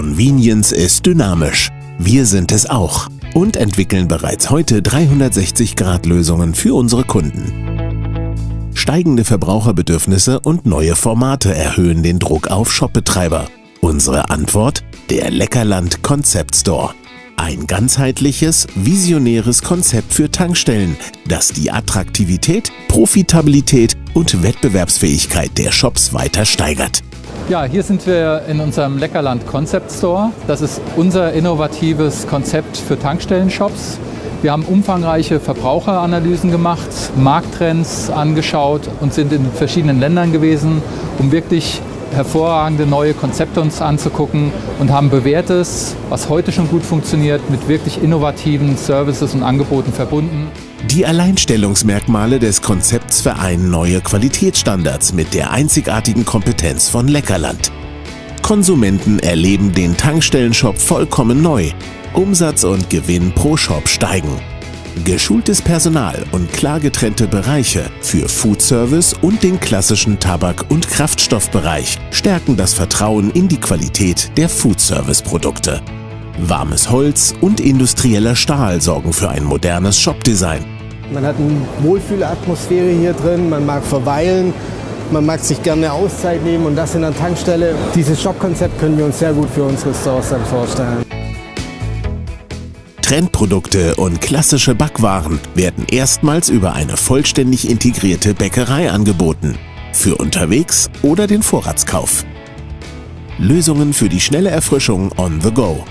Convenience ist dynamisch. Wir sind es auch und entwickeln bereits heute 360-Grad-Lösungen für unsere Kunden. Steigende Verbraucherbedürfnisse und neue Formate erhöhen den Druck auf Shopbetreiber. Unsere Antwort? Der Leckerland Concept Store. Ein ganzheitliches, visionäres Konzept für Tankstellen, das die Attraktivität, Profitabilität und Wettbewerbsfähigkeit der Shops weiter steigert. Ja, hier sind wir in unserem Leckerland Concept Store. Das ist unser innovatives Konzept für Tankstellen-Shops. Wir haben umfangreiche Verbraucheranalysen gemacht, Markttrends angeschaut und sind in verschiedenen Ländern gewesen, um wirklich hervorragende neue Konzepte uns anzugucken und haben bewährtes, was heute schon gut funktioniert, mit wirklich innovativen Services und Angeboten verbunden. Die Alleinstellungsmerkmale des Konzepts vereinen neue Qualitätsstandards mit der einzigartigen Kompetenz von Leckerland. Konsumenten erleben den Tankstellenshop vollkommen neu. Umsatz und Gewinn pro Shop steigen. Geschultes Personal und klar getrennte Bereiche für Foodservice und den klassischen Tabak- und Kraftstoffbereich stärken das Vertrauen in die Qualität der Foodservice-Produkte. Warmes Holz und industrieller Stahl sorgen für ein modernes Shopdesign. Man hat eine Wohlfühlatmosphäre hier drin, man mag verweilen, man mag sich gerne Auszeit nehmen und das in der Tankstelle. Dieses Shop-Konzept können wir uns sehr gut für unsere Stores dann vorstellen. Trendprodukte und klassische Backwaren werden erstmals über eine vollständig integrierte Bäckerei angeboten. Für unterwegs oder den Vorratskauf. Lösungen für die schnelle Erfrischung on the go.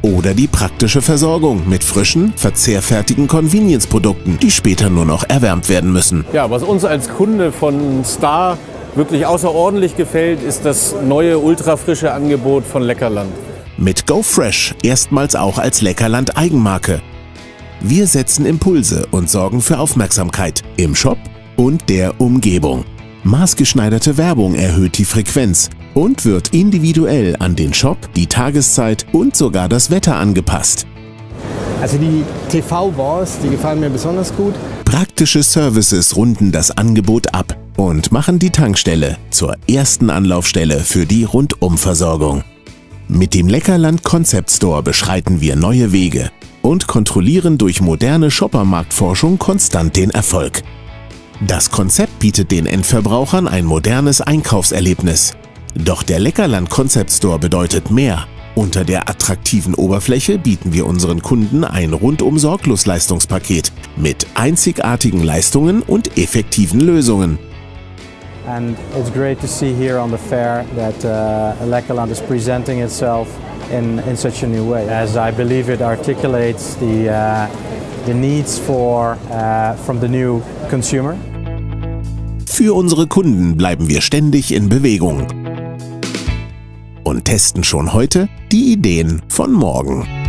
Oder die praktische Versorgung mit frischen, verzehrfertigen Convenience-Produkten, die später nur noch erwärmt werden müssen. Ja, was uns als Kunde von Star wirklich außerordentlich gefällt, ist das neue ultrafrische Angebot von Leckerland. Mit Go Fresh erstmals auch als Leckerland Eigenmarke. Wir setzen Impulse und sorgen für Aufmerksamkeit im Shop und der Umgebung. Maßgeschneiderte Werbung erhöht die Frequenz und wird individuell an den Shop, die Tageszeit und sogar das Wetter angepasst. Also die TV-Wars, die gefallen mir besonders gut. Praktische Services runden das Angebot ab und machen die Tankstelle zur ersten Anlaufstelle für die Rundumversorgung. Mit dem Leckerland Concept Store beschreiten wir neue Wege und kontrollieren durch moderne Shoppermarktforschung konstant den Erfolg. Das Konzept bietet den Endverbrauchern ein modernes Einkaufserlebnis. Doch der Leckerland Concept Store bedeutet mehr. Unter der attraktiven Oberfläche bieten wir unseren Kunden ein rundum sorglos Leistungspaket mit einzigartigen Leistungen und effektiven Lösungen. And it's great to see here on the fair that uh, Leckerland is presenting itself in, in such a new way, as I believe it articulates the, uh, the needs for, uh, from the new consumer. Für unsere Kunden bleiben wir ständig in Bewegung und testen schon heute die Ideen von morgen.